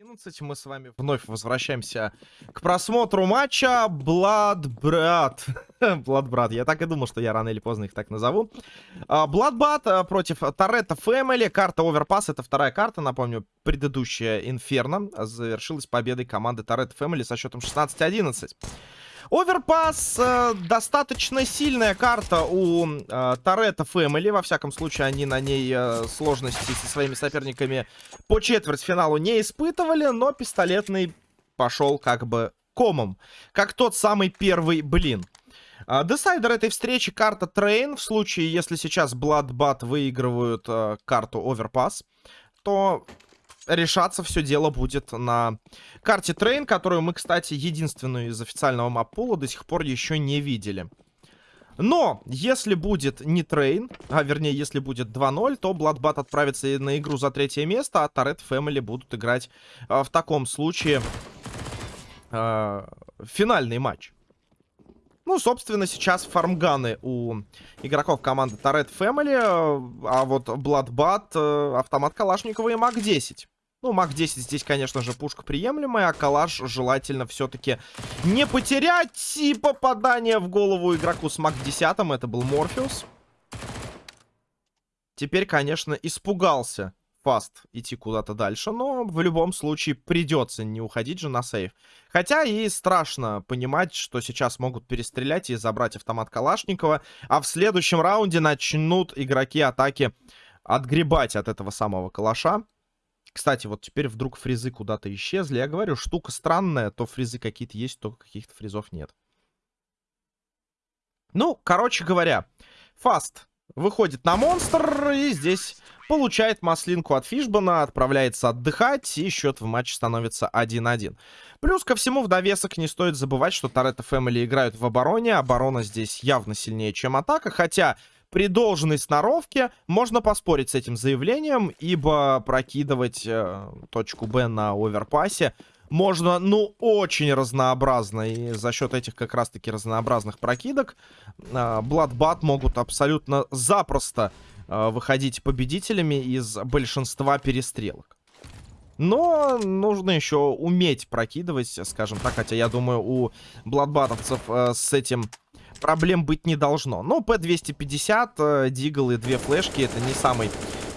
11 мы с вами вновь возвращаемся к просмотру матча Бладбрат. Бладбрат, я так и думал, что я рано или поздно их так назову. Бладбат против Торетто Фэмили. Карта Оверпас, это вторая карта, напомню, предыдущая Инферно завершилась победой команды Торетто Фэмили со счетом 16-11. Оверпас э, достаточно сильная карта у э, Торетто Фэмили. Во всяком случае, они на ней э, сложности со своими соперниками по четвертьфиналу не испытывали. Но пистолетный пошел как бы комом. Как тот самый первый блин. Uh, decider этой встречи карта Train. В случае, если сейчас Bloodbath выигрывают uh, карту Overpass, то решаться все дело будет на карте Train, которую мы, кстати, единственную из официального map pool а до сих пор еще не видели. Но, если будет не Train, а вернее, если будет 2-0, то Bloodbath отправится на игру за третье место, а Toretto Family будут играть э, в таком случае э, финальный матч. Ну, собственно, сейчас фармганы у игроков команды Торет Family, а вот Bloodbat, э, автомат Калашникова и МАК-10. Ну, МАК-10 здесь, конечно же, пушка приемлемая, а калаш желательно все-таки не потерять. И попадание в голову игроку с МАК-10, это был Морфеус. Теперь, конечно, испугался Фаст идти куда-то дальше, но в любом случае придется не уходить же на сейф. Хотя и страшно понимать, что сейчас могут перестрелять и забрать автомат Калашникова, а в следующем раунде начнут игроки атаки отгребать от этого самого калаша. Кстати, вот теперь вдруг фризы куда-то исчезли. Я говорю, штука странная. То фризы какие-то есть, то каких-то фризов нет. Ну, короче говоря, Фаст выходит на монстр и здесь получает маслинку от Фишбана, отправляется отдыхать, и счет в матче становится 1-1. Плюс ко всему, в довесок не стоит забывать, что Торетто Фэмили играют в обороне. Оборона здесь явно сильнее, чем атака, хотя при должной сноровке можно поспорить с этим заявлением, ибо прокидывать э, точку Б на оверпасе можно, ну, очень разнообразно. И за счет этих как раз-таки разнообразных прокидок э, Бладбат могут абсолютно запросто э, выходить победителями из большинства перестрелок. Но нужно еще уметь прокидывать, скажем так. Хотя я думаю, у бладбатовцев э, с этим проблем быть не должно. Но P250, э, Дигл и две флешки это не самый,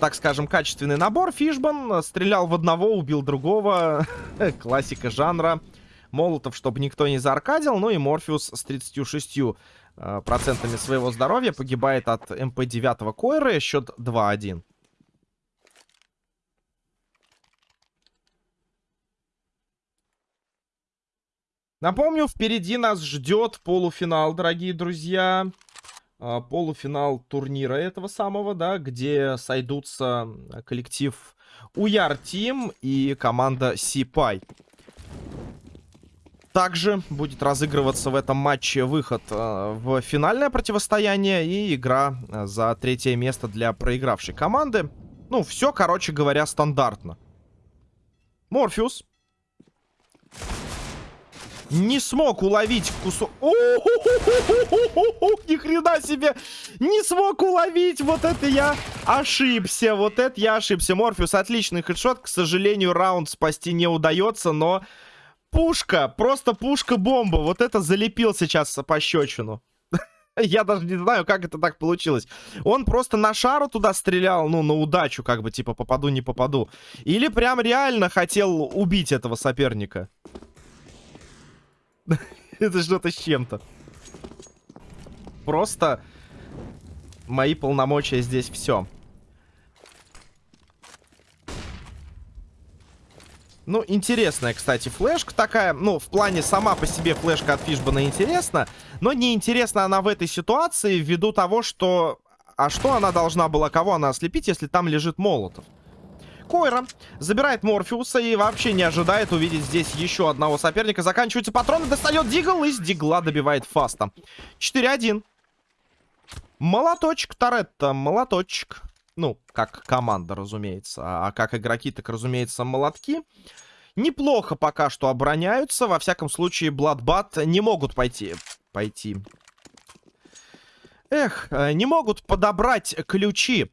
так скажем, качественный набор. Фишбан э, стрелял в одного, убил другого. Классика жанра. Молотов, чтобы никто не зааркадил. Ну и Морфеус с 36 э, процентами своего здоровья погибает от МП-9 Койры. Счет 2-1. Напомню, впереди нас ждет полуфинал, дорогие друзья. А, полуфинал турнира этого самого, да, где сойдутся коллектив Уяр Тим и команда Сипай. Также будет разыгрываться в этом матче выход э, в финальное противостояние и игра за третье место для проигравшей команды. Ну, все, короче говоря, стандартно. Морфеус не смог уловить кусок... Ни хрена себе! Не смог уловить! Вот это я ошибся! Вот это я ошибся. Морфеус, отличный хедшот. К сожалению, раунд спасти не удается, но... Пушка! Просто пушка-бомба! Вот это залепил сейчас по щечину. Я даже не знаю, как это так получилось. Он просто на шару туда стрелял, ну, на удачу, как бы, типа, попаду, не попаду. Или прям реально хотел убить этого соперника. Это что-то с чем-то. Просто мои полномочия здесь все. Ну, интересная, кстати, флешка такая. Ну, в плане сама по себе флешка от Фишбана интересна. Но не интересна она в этой ситуации ввиду того, что... А что она должна была, кого она ослепить, если там лежит Молотов? Койра забирает Морфеуса и вообще не ожидает увидеть здесь еще одного соперника. Заканчиваются патроны, достает Дигл и с Дигла добивает Фаста. 4-1. Молоточек Торетто, молоточек. Ну, как команда, разумеется. А как игроки, так, разумеется, молотки. Неплохо пока что обороняются. Во всяком случае, Бладбат не могут пойти... Пойти... Эх, э, не могут подобрать ключи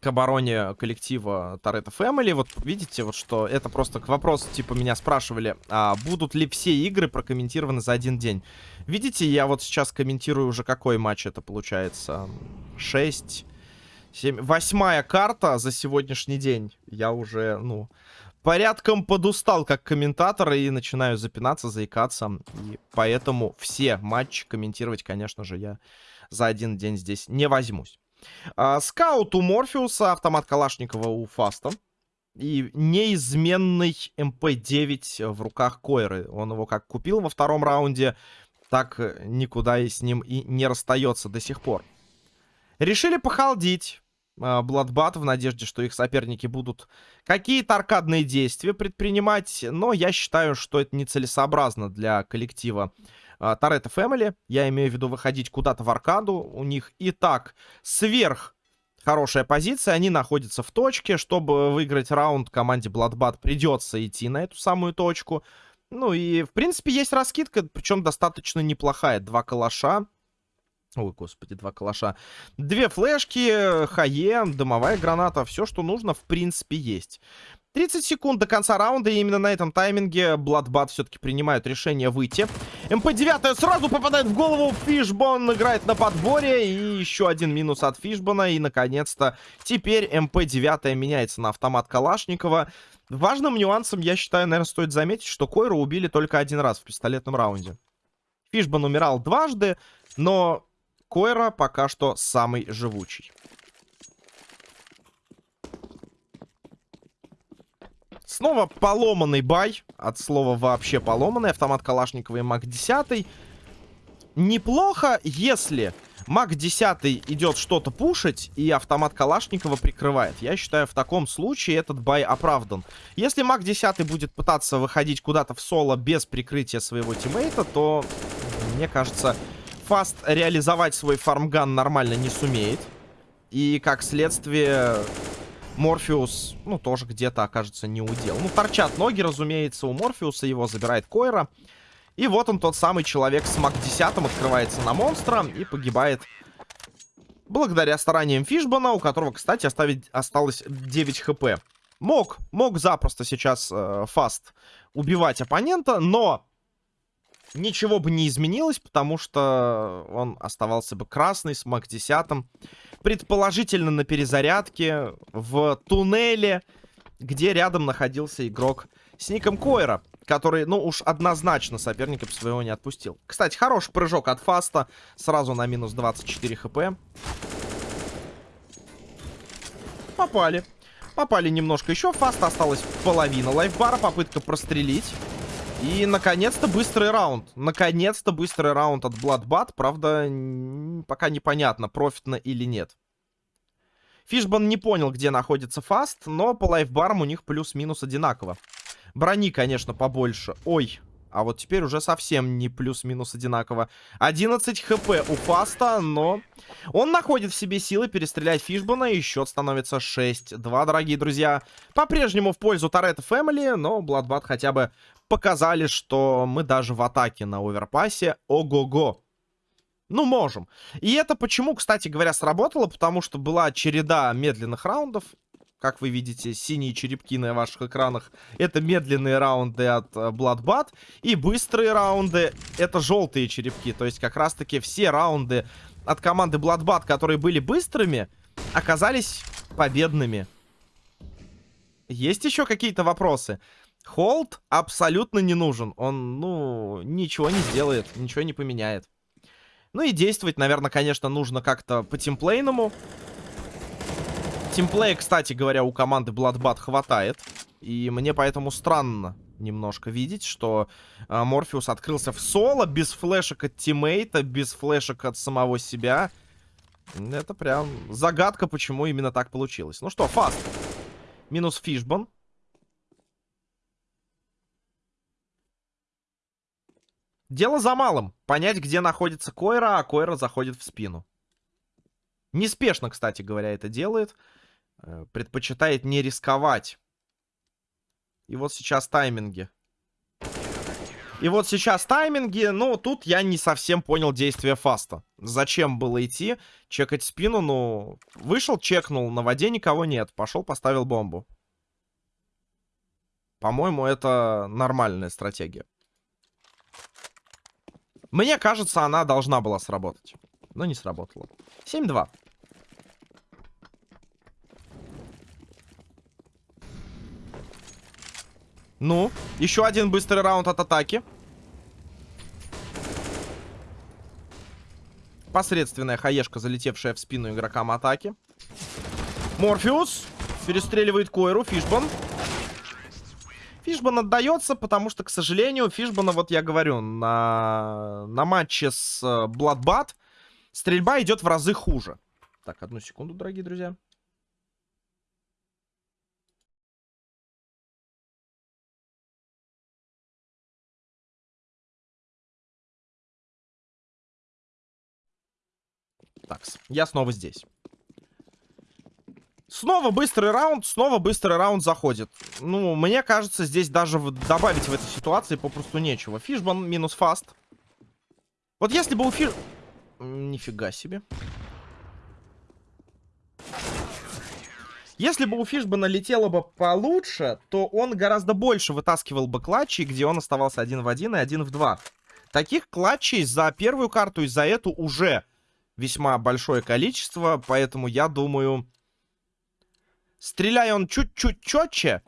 к обороне коллектива Торетто Family. Вот видите, вот что это просто к вопросу, типа меня спрашивали, а будут ли все игры прокомментированы за один день. Видите, я вот сейчас комментирую уже какой матч это получается. 6, 7, восьмая карта за сегодняшний день. Я уже, ну, порядком подустал как комментатор и начинаю запинаться, заикаться. И поэтому все матчи комментировать, конечно же, я за один день здесь не возьмусь. А, скаут у Морфеуса, автомат Калашникова у Фаста. И неизменный MP9 в руках Койры. Он его как купил во втором раунде, так никуда и с ним и не расстается до сих пор. Решили по hold ить. Bloodbath в надежде, что их соперники будут какие-то аркадные действия предпринимать. Но я считаю, что это нецелесообразно для коллектива Торетто Фэмили. Я имею в виду выходить куда-то в аркаду. У них и так сверх хорошая позиция. Они находятся в точке. Чтобы выиграть раунд, команде Bloodbat придется идти на эту самую точку. Ну и, в принципе, есть раскидка, причем достаточно неплохая. Два калаша. Ой, господи, два калаша. Две флешки, хае, дымовая граната. Все, что нужно, в принципе, есть. 30 секунд до конца раунда, и именно на этом тайминге Bloodbat все-таки принимают решение выйти. MP9 сразу попадает в голову, Фишбон играет на подборе, и еще один минус от Фишбона, и, наконец-то, теперь MP9 меняется на автомат Калашникова. Важным нюансом, я считаю, наверное, стоит заметить, что Койру убили только один раз в пистолетном раунде. Фишбон умирал дважды, но Койра пока что самый живучий. Снова поломанный buy. От слова вообще поломанный. Автомат Калашникова и MAC-10. Неплохо, если MAC-10 идет что-то пушить, и автомат Калашникова прикрывает. Я считаю, в таком случае этот buy оправдан. Если MAC-10 будет пытаться выходить куда-то в соло без прикрытия своего teammate а, то, мне кажется, Фаст реализовать свой farm gun нормально не сумеет. И, как следствие, Морфеус, ну, тоже где-то окажется не удел. Ну, торчат ноги, разумеется, у Морфеуса. Его забирает Койра. И вот он, тот самый человек с МАК-10, открывается на монстра и погибает благодаря стараниям Фишбана, у которого, кстати, оставить, осталось 9 хп. Мог, мог запросто сейчас э, Фаст убивать оппонента, но ничего бы не изменилось, потому что он оставался бы красный с МАК-10. Предположительно на перезарядке в туннеле, где рядом находился игрок с ником Койра, который, ну уж однозначно соперника своего не отпустил. Кстати, хороший прыжок от Фаста, сразу на минус 24 хп. Попали. Попали немножко еще. Фаста осталась половина лайфбара. Попытка прострелить. И, наконец-то, быстрый раунд. Наконец-то быстрый раунд от Bloodbat. Правда, пока непонятно, профитно или нет. Фишбан не понял, где находится Фаст, но по лайфбарам у них плюс-минус одинаково. Брони, конечно, побольше. Ой, а вот теперь уже совсем не плюс-минус одинаково. 11 хп у Фаста, но он находит в себе силы перестрелять Фишбана, и счет становится 6-2, дорогие друзья. По-прежнему в пользу Торетто Фэмили, но Бладбат хотя бы показали, что мы даже в атаке на оверпасе ого-го. Ну, можем. И это почему, кстати говоря, сработало, потому что была череда медленных раундов. Как вы видите, синие черепки на ваших экранах — это медленные раунды от э, Bloodbat. И быстрые раунды — это желтые черепки. То есть как раз-таки все раунды от команды Bloodbat, которые были быстрыми, оказались победными. Есть еще какие-то вопросы? Холд абсолютно не нужен. Он, ну, ничего не сделает, ничего не поменяет. Ну и действовать, наверное, конечно, нужно как-то по тимплейному. Тимплея, кстати говоря, у команды Bloodbat хватает. И мне поэтому странно немножко видеть, что э, Морфеус открылся в соло, без флешек от тиммейта, без флешек от самого себя. Это прям загадка, почему именно так получилось. Ну что, фаст. Минус фишбон. Дело за малым. Понять, где находится Койра, а Койра заходит в спину. Неспешно, кстати говоря, это делает. Э, предпочитает не рисковать. И вот сейчас тайминги. И вот сейчас тайминги, ну, тут я не совсем понял действия фаста. Зачем было идти, чекать спину, ну, вышел, чекнул, на воде никого нет, пошел, поставил бомбу. По-моему, это нормальная стратегия. Мне кажется, она должна была сработать. Но не сработала. 7-2. Ну, еще один быстрый раунд от атаки. Посредственная хаешка, залетевшая в спину игрокам атаки. Морфеус перестреливает Койру, Фишбан. Фишбан отдается, потому что, к сожалению, Фишбана, вот я говорю, на, на матче с Бладбат стрельба идет в разы хуже. Так, одну секунду, дорогие друзья. Так, я снова здесь. Снова быстрый раунд, снова быстрый раунд заходит. Ну, мне кажется, здесь даже добавить в этой ситуации попросту нечего. Фишбан минус фаст. Вот если бы у Фиш... Нифига себе. Если бы у Фишбана летело бы получше, то он гораздо больше вытаскивал бы клатчей, где он оставался один в один и один в два. Таких клатчей за первую карту и за эту уже весьма большое количество, поэтому я думаю... Стреляя он чуть-чуть четче,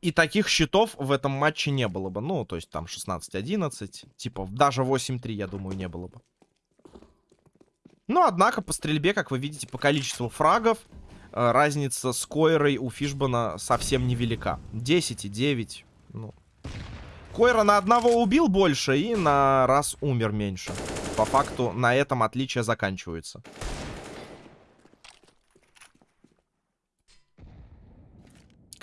и таких счетов в этом матче не было бы. Ну, то есть там 16-11, типа даже 8-3, я думаю, не было бы. Но, однако, по стрельбе, как вы видите, по количеству фрагов, э, разница с Койрой у Фишбана совсем невелика. 10 и 9, ну, Койра на одного убил больше и на раз умер меньше. По факту на этом отличия заканчиваются.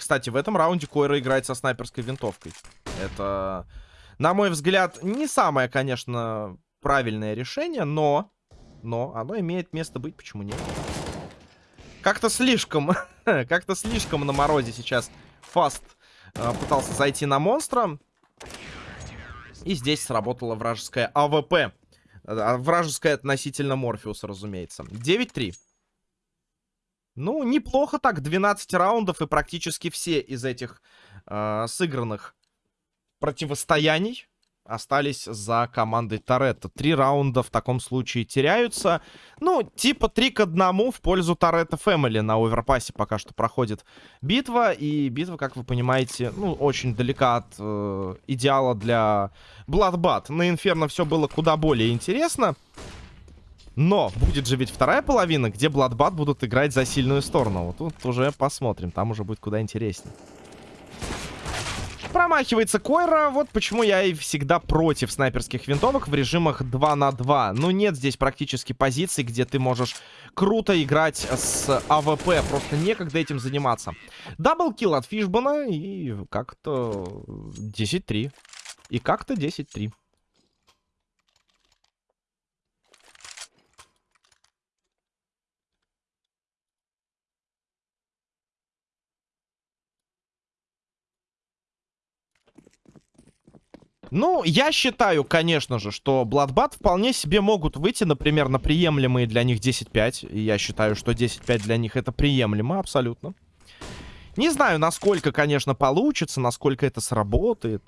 Кстати, в этом раунде Койра играет со снайперской винтовкой. Это, на мой взгляд, не самое, конечно, правильное решение, но... Но оно имеет место быть, почему нет? Как-то слишком... Как-то слишком на морозе сейчас Фаст э, пытался зайти на монстра. И здесь сработала вражеская AWP. А, вражеская относительно Морфеуса, разумеется. 9-3. Ну, неплохо так. 12 раундов и практически все из этих э, сыгранных противостояний остались за командой Toretto. Три раунда в таком случае теряются. Ну, типа три к одному в пользу Toretto Family на Overpass е пока что проходит битва. И битва, как вы понимаете, ну, очень далека от э, идеала для Бладбат. На Инферно все было куда более интересно. Но будет же ведь вторая половина, где Бладбат будут играть за сильную сторону. Вот тут уже посмотрим, там уже будет куда интереснее. Промахивается Койра. Вот почему я и всегда против снайперских винтовок в режимах 2 на 2. Ну, нет здесь практически позиций, где ты можешь круто играть с AWP. Просто некогда этим заниматься. Double kill от Фишбана и как-то 10-3. И как-то 10-3. Ну, я считаю, конечно же, что Bloodbath вполне себе могут выйти, например, на приемлемые для них 10-5. И я считаю, что 10-5 для них это приемлемо абсолютно. Не знаю, насколько, конечно, получится, насколько это сработает.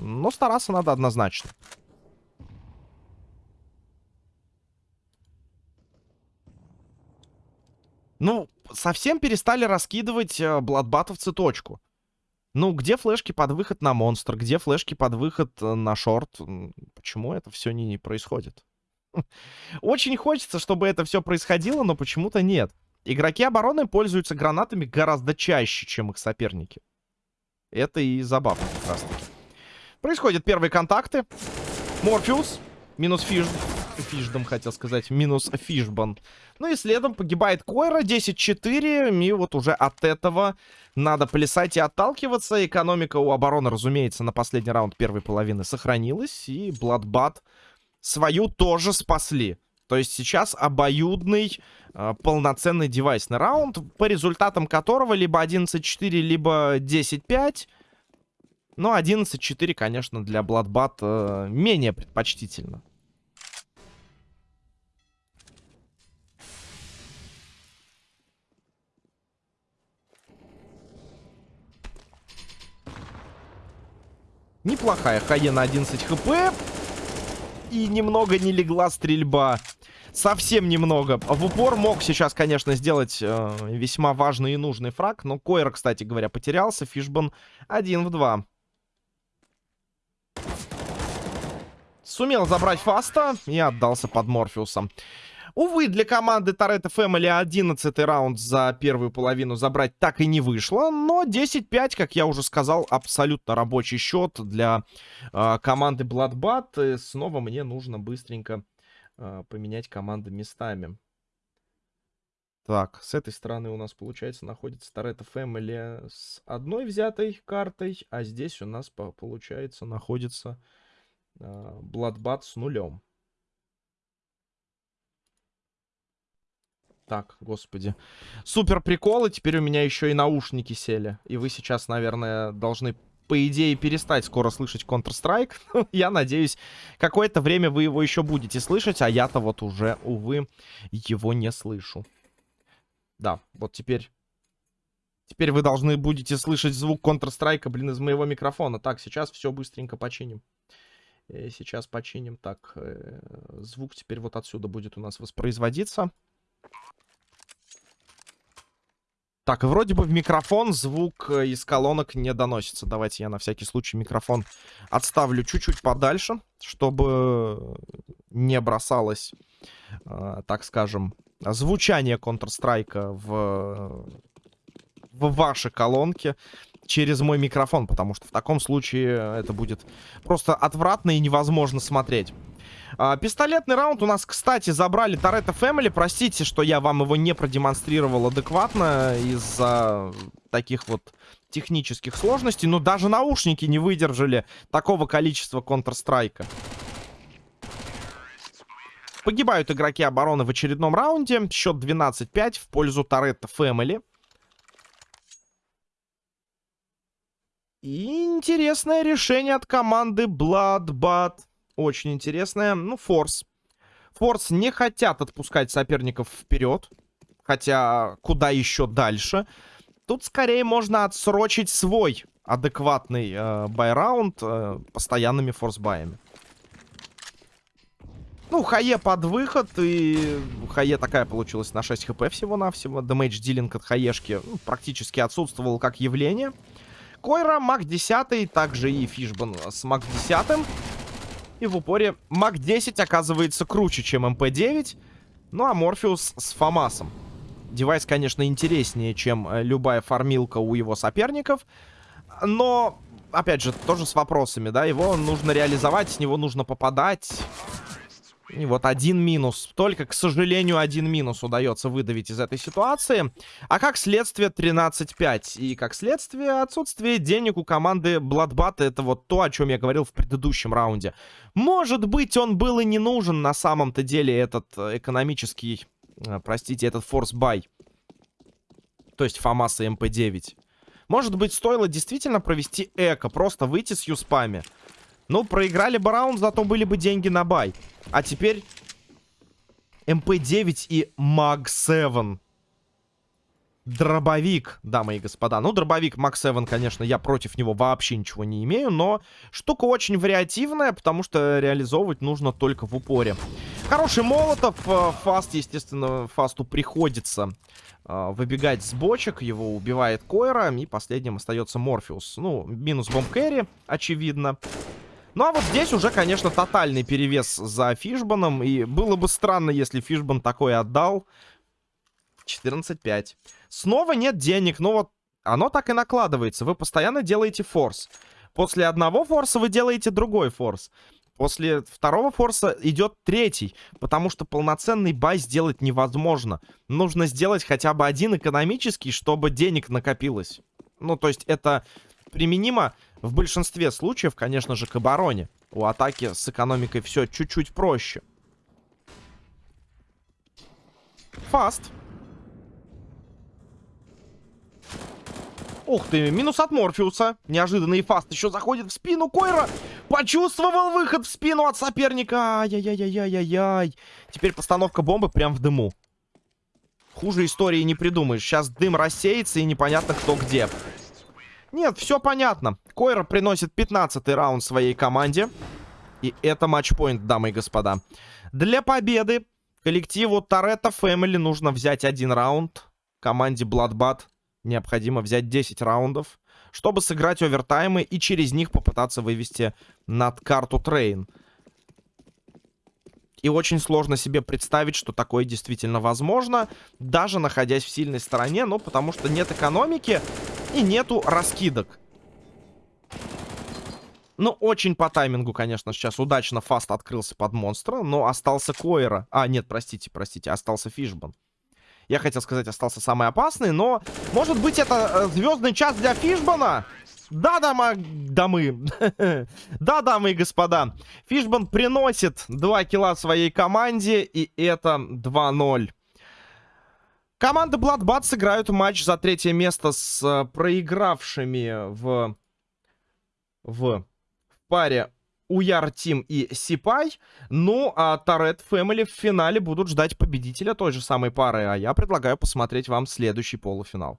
Но стараться надо однозначно. Ну, совсем перестали раскидывать э, бладбатовцы точку. Ну, где флешки под выход на монстр? Где флешки под выход э, на шорт? Почему это все не, происходит? Очень хочется, чтобы это все происходило, но почему-то нет. Игроки обороны пользуются гранатами гораздо чаще, чем их соперники. Это и забавно как раз таки. Происходят первые контакты. Морфеус. Минус фиш... Фишдом, хотел сказать. Минус Фишбан. Ну и следом погибает Койра. 10-4. И вот уже от этого надо плясать и отталкиваться. Экономика у обороны, разумеется, на последний раунд первой половины сохранилась. И Бладбат свою тоже спасли. То есть сейчас обоюдный э, полноценный девайсный раунд, по результатам которого либо 11-4, либо 10-5. Но 11-4, конечно, для Bloodbath э, менее предпочтительно. Неплохая хае на 11 хп. И немного не легла стрельба. Совсем немного. В упор мог сейчас, конечно, сделать э, весьма важный и нужный фраг. Но Койра, кстати говоря, потерялся. Фишбан 1 в 2. Сумел забрать фаста и отдался под Морфеусом. Увы, для команды Торетто Фэмили 11 раунд за первую половину забрать так и не вышло. Но 10-5, как я уже сказал, абсолютно рабочий счет для э, команды Bloodbath. И снова мне нужно быстренько э, поменять команды местами. Так, с этой стороны у нас, получается, находится Торетто Фэмили с одной взятой картой. А здесь у нас, получается, находится э, с нулем. Так, господи. Супер приколы. Теперь у меня еще и наушники сели. И вы сейчас, наверное, должны, по идее, перестать скоро слышать Counter-Strike. я надеюсь, какое-то время вы его еще будете слышать, а я-то вот уже, увы, его не слышу. Да, вот теперь... Теперь вы должны будете слышать звук Counter-Strike, блин, из моего микрофона. Так, сейчас все быстренько починим. Э, сейчас починим. Так, э, звук теперь вот отсюда будет у нас воспроизводиться. Так, вроде бы в микрофон звук э, из колонок не доносится. Давайте я на всякий случай микрофон отставлю чуть-чуть подальше, чтобы не бросалось, э, так скажем, звучание Counter-Strike в, в ваши колонки через мой микрофон, потому что в таком случае это будет просто отвратно и невозможно смотреть. А, пистолетный раунд у нас, кстати, забрали Торетто Фэмили. Простите, что я вам его не продемонстрировал адекватно из-за таких вот технических сложностей. Но даже наушники не выдержали такого количества Counter-Strike. Погибают игроки обороны в очередном раунде. Счет 12-5 в пользу Торетто Фэмили. интересное решение от команды Bloodbath. Очень интересная. Ну, Форс. Форс не хотят отпускать соперников вперед. Хотя, куда еще дальше? Тут скорее можно отсрочить свой адекватный э, buy round э, постоянными force buy ями. Ну, HE под выход, и HE такая получилась на 6 HP всего-навсего. Damage dealing от HE шки ну, практически отсутствовал как явление. Койра, MAC-10, также и Фишбан с MAC-10. И в упоре MAC-10 оказывается круче, чем MP9. Ну а Морфеус с FAMAS ом. Девайс, конечно, интереснее, чем э, любая фармилка у его соперников. Но, опять же, тоже с вопросами, да. Его нужно реализовать, с него нужно попадать. И вот один минус. Только, к сожалению, один минус удается выдавить из этой ситуации. А как следствие 13-5. И как следствие отсутствие денег у команды Bloodbath. Это вот то, о чем я говорил в предыдущем раунде. Может быть, он был и не нужен на самом-то деле этот э, экономический, э, простите, этот force buy. То есть FAMAS и MP-9. Может быть, стоило действительно провести eco, просто выйти с USP ами. Ну, проиграли бы раунд, зато были бы деньги на buy. А теперь MP-9 и MAG-7. Дробовик, дамы и господа. Ну, дробовик MAG-7, конечно, я против него вообще ничего не имею, но штука очень вариативная, потому что реализовывать нужно только в упоре. Хороший Молотов. Э, Фаст, естественно, Фасту приходится э, выбегать с бочек. Его убивает Койра, и последним остается Морфеус. Ну, минус бомб кэрри, очевидно. Ну, а вот здесь уже, конечно, тотальный перевес за Фишбаном. И было бы странно, если Фишбан такой отдал. 14-5. Снова нет денег. Но вот оно так и накладывается. Вы постоянно делаете форс. После одного форса вы делаете другой форс. После второго форса идет третий, потому что полноценный бай сделать невозможно. Нужно сделать хотя бы один экономический, чтобы денег накопилось. Ну, то есть это применимо в большинстве случаев, конечно же, к обороне. У атаки с экономикой все чуть-чуть проще. Фаст. Ух ты, минус от Морфеуса. Неожиданный фаст еще заходит в спину Койра. Почувствовал выход в спину от соперника. Ай-яй-яй-яй-яй-яй. Теперь постановка бомбы прям в дыму. Хуже истории не придумаешь. Сейчас дым рассеется и непонятно кто где. Нет, все понятно. Койра приносит 15-й раунд своей команде. И это матчпоинт, дамы и господа. Для победы коллективу Toretto Family нужно взять один раунд. Команде Bloodbath необходимо взять 10 раундов, чтобы сыграть овертаймы и через них попытаться вывести на карту Train. И очень сложно себе представить, что такое действительно возможно, даже находясь в сильной стороне, ну, потому что нет экономики и нету раскидок. Ну, очень по таймингу, конечно, сейчас удачно Фаст открылся под монстра, но остался Койра. А, нет, простите, простите, остался Фишбан. Я хотел сказать, остался самый опасный, но... Может быть, это э, звездный час для Фишбана? Да, дамы... дамы. да, дамы и господа. Фишбан приносит 2 килла своей команде, и это 2-0. Команды Bloodbath сыграют матч за третье место с э, проигравшими в... в паре Уяр Тим и Сипай. Ну, а Торет Фэмили в финале будут ждать победителя той же самой пары. А я предлагаю посмотреть вам следующий полуфинал.